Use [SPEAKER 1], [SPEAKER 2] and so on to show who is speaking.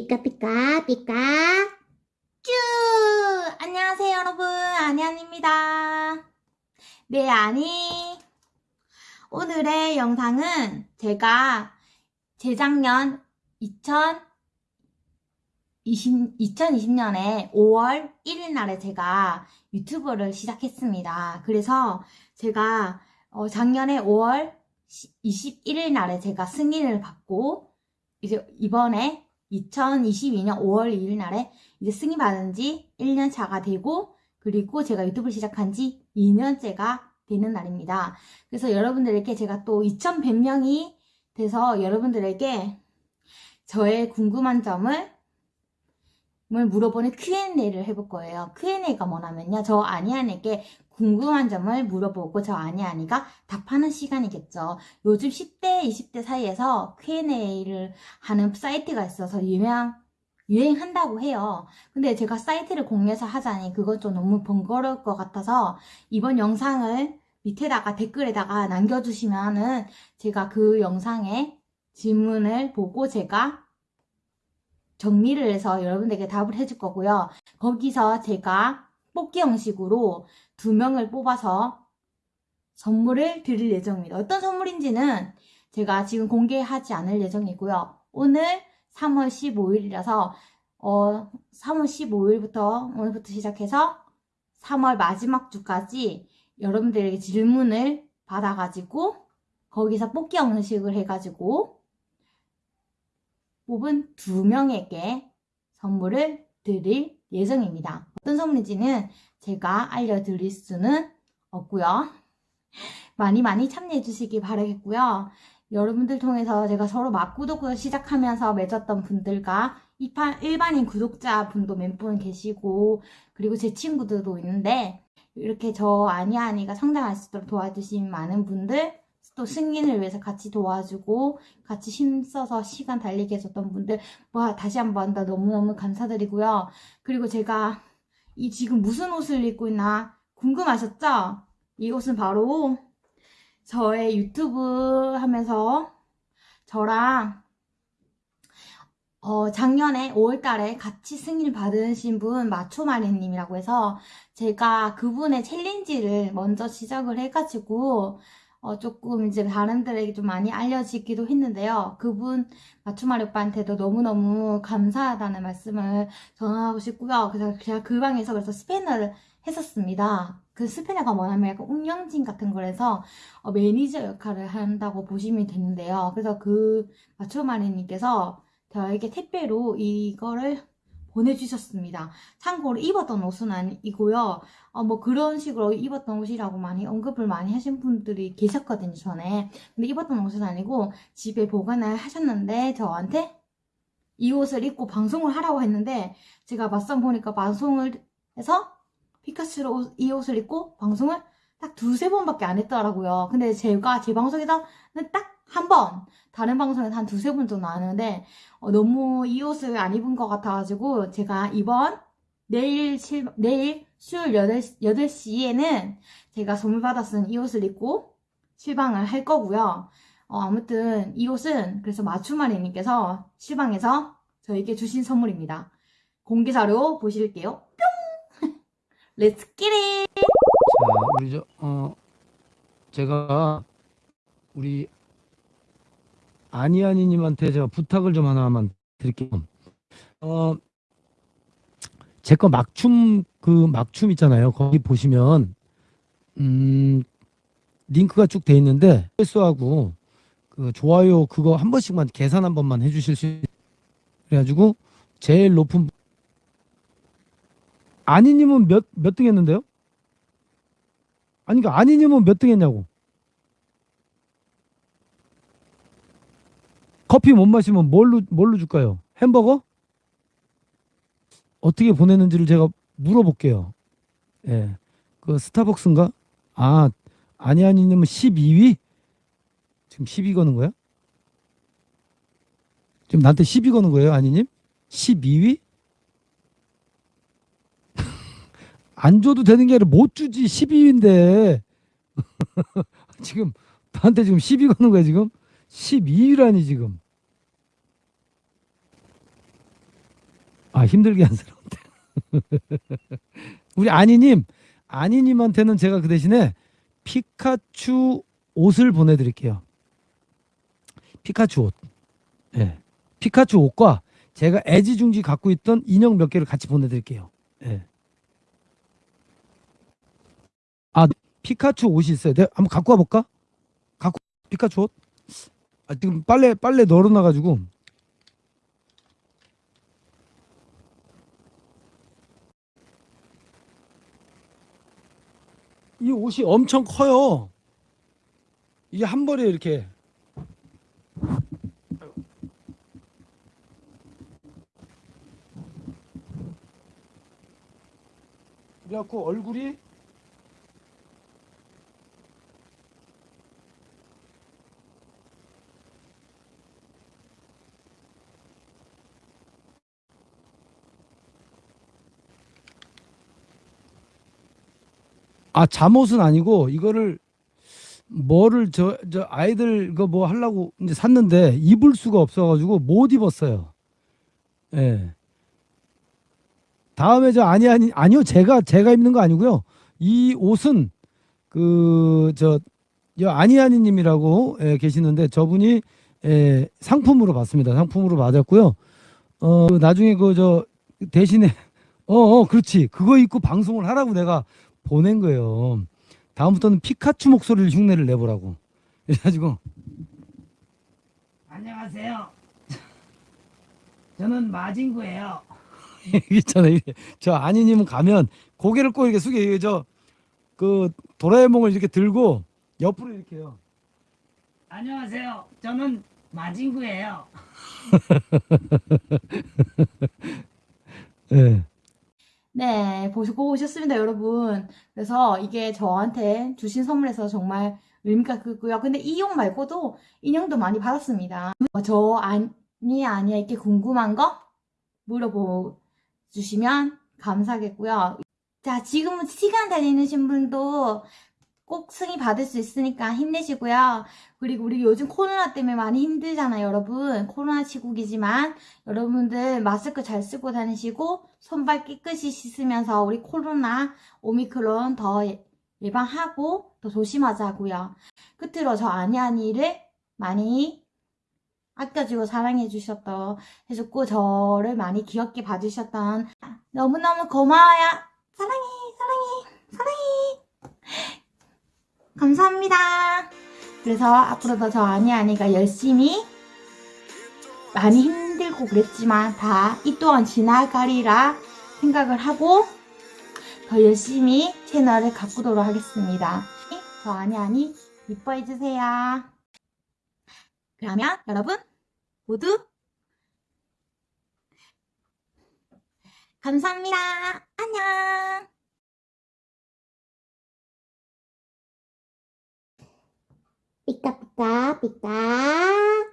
[SPEAKER 1] 삐까삐까 삐까
[SPEAKER 2] 쭈! 안녕하세요, 여러분. 아니안입니다. 네, 아니. 오늘의 영상은 제가 재작년 2020, 2020년에 5월 1일 날에 제가 유튜브를 시작했습니다. 그래서 제가 어, 작년에 5월 21일 날에 제가 승인을 받고 이제 이번에 2022년 5월 2일 날에 이제 승인 받은 지 1년 차가 되고 그리고 제가 유튜브를 시작한 지 2년째가 되는 날입니다. 그래서 여러분들에게 제가 또 2,100명이 돼서 여러분들에게 저의 궁금한 점을 물어보는 Q&A를 해볼 거예요. Q&A가 뭐냐면요. 저 아니안에게 궁금한 점을 물어보고 저 아니 아니가 답하는 시간이겠죠. 요즘 10대, 20대 사이에서 Q&A를 하는 사이트가 있어서 유명, 유행한다고 해요. 근데 제가 사이트를 공유해서 하자니 그건 좀 너무 번거로울 것 같아서 이번 영상을 밑에다가 댓글에다가 남겨주시면은 제가 그 영상에 질문을 보고 제가 정리를 해서 여러분들에게 답을 해줄 거고요. 거기서 제가 뽑기 형식으로 두 명을 뽑아서 선물을 드릴 예정입니다. 어떤 선물인지는 제가 지금 공개하지 않을 예정이고요. 오늘 3월 15일이라서 어, 3월 15일부터 오늘부터 시작해서 3월 마지막 주까지 여러분들에게 질문을 받아가지고 거기서 뽑기 형식을 해가지고 뽑은 두 명에게 선물을 드릴 예정입니다. 어떤 선물인지는 제가 알려드릴 수는 없고요. 많이 많이 참여해 주시기 바라겠고요. 여러분들 통해서 제가 서로 막구독을 시작하면서 맺었던 분들과 일반인 구독자 분도 몇 분 계시고 그리고 제 친구들도 있는데 이렇게 저 아니아니가 성장할 수 있도록 도와주신 많은 분들 또 승인을 위해서 같이 도와주고 같이 힘써서 시간 달리게 해줬던 분들 와 다시 한번 다 너무너무 감사드리고요. 그리고 제가 이 지금 무슨 옷을 입고 있나 궁금하셨죠? 이 옷은 바로 저의 유튜브 하면서 저랑 어, 작년에 5월달에 같이 승인 받으신 분 마초마리님이라고 해서 제가 그분의 챌린지를 먼저 시작을 해가지고 어, 조금 이제 다른들에게 좀 많이 알려지기도 했는데요. 그분 맞춤마리 오빠한테도 너무너무 감사하다는 말씀을 전하고 싶고요. 그래서 제가 그 방에서 그래서 스페인어를 했었습니다. 그 스페인어가 뭐냐면 약간 운영진 같은 거라서 어, 매니저 역할을 한다고 보시면 되는데요. 그래서 그 맞춤마리님께서 저에게 택배로 이거를 보내주셨습니다. 참고로 입었던 옷은 아니고요. 어, 뭐 그런 식으로 입었던 옷이라고 많이 언급을 많이 하신 분들이 계셨거든요, 전에. 근데 입었던 옷은 아니고 집에 보관을 하셨는데 저한테 이 옷을 입고 방송을 하라고 했는데 제가 맞선 보니까 방송을 해서 피카츄로 이 옷을 입고 방송을 딱 두세 번밖에 안 했더라고요. 근데 제가 제 방송에서는 딱 한 번, 다른 방송에서 한 두세 번 정도 나왔는데 어, 너무 이 옷을 안 입은 것 같아가지고 제가 이번 내일 실, 내일 수요일 8시, 8시에는 제가 선물 받았은 이 옷을 입고 실방을 할 거고요. 어, 아무튼 이 옷은 그래서 마추마리님께서 실방에서 저에게 주신 선물입니다. 공개 자료 보실게요. 뿅! Let's get it!
[SPEAKER 3] 자, 우리 저, 어, 제가 우리 아니아니님한테 제가 부탁을 좀 하나만 드릴게요. 어, 제 거 막춤 그 막춤 있잖아요. 거기 보시면 음, 링크가 쭉 돼 있는데 횟수하고 그 좋아요 그거 한 번씩만 계산 한 번만 해주실 수 있... 그래가지고 제일 높은 아니님은 몇 몇 등 했는데요? 아니 그러니까 아니님은 몇 등 했냐고 커피 못 마시면 뭘로 뭘로 줄까요? 햄버거? 어떻게 보냈는지를 제가 물어볼게요. 예. 그 스타벅스인가? 아, 아니 아니님은 12위? 지금 12 거는 거야? 지금 나한테 12 거는 거예요, 아니님? 12위? 안 줘도 되는 게 아니라 못 주지 12위인데 지금 나한테 지금 12 거는 거야 지금 12위라니 지금 아 힘들게 한스러운데. 우리 아니님, 아니님한테는 제가 그 대신에 피카츄 옷을 보내드릴게요. 피카츄 옷. 예. 피카츄 옷과 제가 애지중지 갖고 있던 인형 몇 개를 같이 보내드릴게요. 예. 아 피카츄 옷이 있어요. 내가 한번 갖고 와볼까? 갖고 피카츄 옷? 아, 지금 빨래 빨래 널어놔가지고 이 옷이 엄청 커요. 이게 한 벌에 이렇게 그래갖고 얼굴이 아 잠옷은 아니고 이거를 뭐를 저 저 아이들 그 뭐 하려고 이제 샀는데 입을 수가 없어가지고 못 입었어요. 예. 다음에 저 아니 아니 아니요 제가 제가 입는 거 아니고요. 이 옷은 그 저 아니 아니님이라고 예, 계시는데 저분이 예, 상품으로 받습니다. 상품으로 받았고요. 어 나중에 그 저 대신에 어 어 그렇지 그거 입고 방송을 하라고 내가 보낸 거예요. 다음부터는 피카츄 목소리를 흉내를 내보라고. 그래가지고 안녕하세요. 저는 마진구예요. 있잖아요. 저 아니님은 가면 고개를 꼭 이렇게 숙여 저그 도라에몽을 이렇게 들고 옆으로 이렇게 해요. 안녕하세요. 저는 마진구예요. 예.
[SPEAKER 2] 네, 보시고 오셨습니다, 여러분. 그래서 이게 저한테 주신 선물에서 정말 의미가 크고요. 근데 이용 말고도 인형도 많이 받았습니다. 어, 저 아니, 아니야, 이렇게 궁금한 거 물어보 주시면 감사하겠고요. 자, 지금은 시간 다니시는 분도 꼭 승인 받을 수 있으니까 힘내시고요. 그리고 우리 요즘 코로나 때문에 많이 힘들잖아요, 여러분. 코로나 시국이지만 여러분들 마스크 잘 쓰고 다니시고 손발 깨끗이 씻으면서 우리 코로나 오미크론 더 예- 예방하고 더 조심하자고요. 끝으로 저 아니아니를 많이 아껴주고 사랑해 주셨던 해줬고 저를 많이 귀엽게 봐주셨던 너무너무 고마워요. 사랑해, 사랑해, 사랑해. 감사합니다. 그래서 앞으로도 저 아니 아니가 열심히 많이 힘들고 그랬지만 다 이 또한 지나가리라 생각을 하고 더 열심히 채널을 가꾸도록 하겠습니다. 저 아니 아니 이뻐해 주세요. 그러면 여러분 모두 감사합니다. 안녕. 삐까